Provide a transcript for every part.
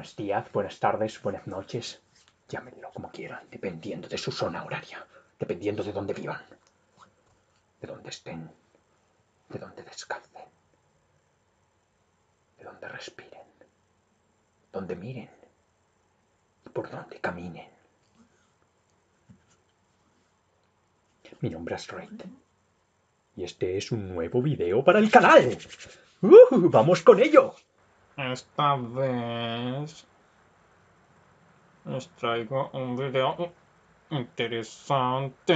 días, buenas tardes, buenas noches. Llámenlo como quieran, dependiendo de su zona horaria, dependiendo de dónde vivan, de dónde estén, de dónde descansen, de dónde respiren, dónde miren por dónde caminen. Mi nombre es Raid. Y este es un nuevo video para el canal. ¡Uh! ¡Vamos con ello! Esta vez les traigo un video interesante.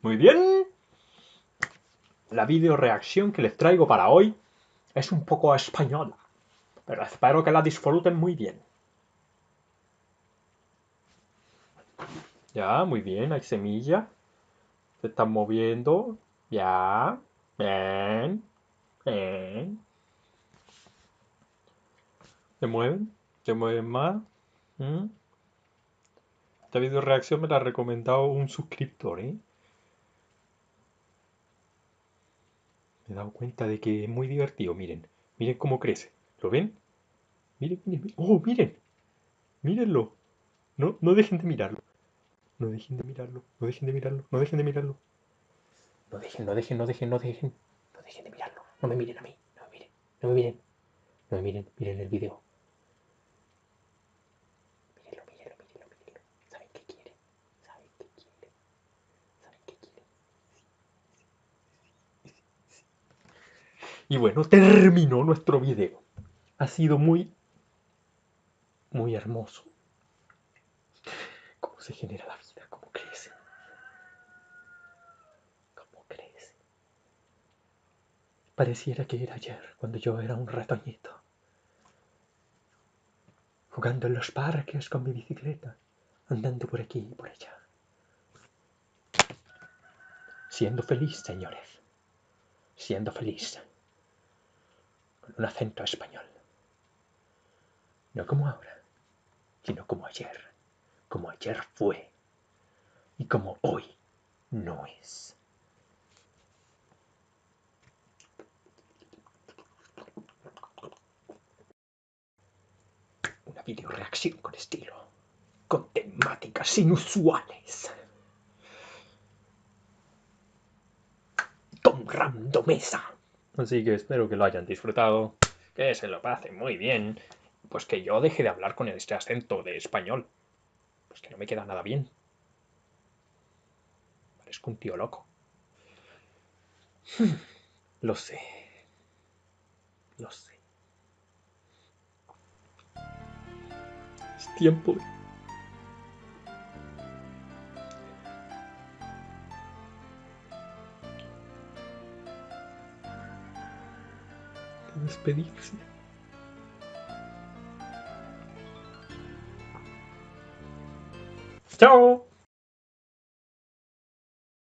Muy bien. La video reacción que les traigo para hoy es un poco española, pero espero que la disfruten muy bien. Ya, muy bien, hay semilla. Se están moviendo. Ya. Bien. Bien. ¿Se mueven? ¿Se mueven más? ¿Mm? Esta video reacción me la ha recomendado un suscriptor, ¿eh? Me he dado cuenta de que es muy divertido, miren. Miren cómo crece. ¿Lo ven? Miren, miren, miren. ¡Oh, miren! Mírenlo. No, no dejen de mirarlo. No dejen de mirarlo, no dejen de mirarlo, no dejen de mirarlo. No dejen, no dejen, no dejen, no dejen. No dejen de mirarlo. No me miren a mí, no me miren, no me miren. No me miren, miren el video. Mírenlo, mírenlo, mírenlo, mírenlo. ¿Saben qué quiere? ¿Saben qué quiere? ¿Saben qué quiere? Y bueno, terminó nuestro video. Ha sido muy, muy hermoso. Se genera la vida, cómo crece. Cómo crece. Pareciera que era ayer, cuando yo era un ratoñito. Jugando en los parques con mi bicicleta, andando por aquí y por allá. Siendo feliz, señores. Siendo feliz. Con un acento español. No como ahora, sino como ayer como ayer fue y como hoy no es. Una video reacción con estilo, con temáticas inusuales. Con randomesa. Así que espero que lo hayan disfrutado, que se lo pasen muy bien, pues que yo deje de hablar con este acento de español. Pues que no me queda nada bien. Parezco un tío loco. Lo sé. Lo sé. Es tiempo de despedirse. Ciao!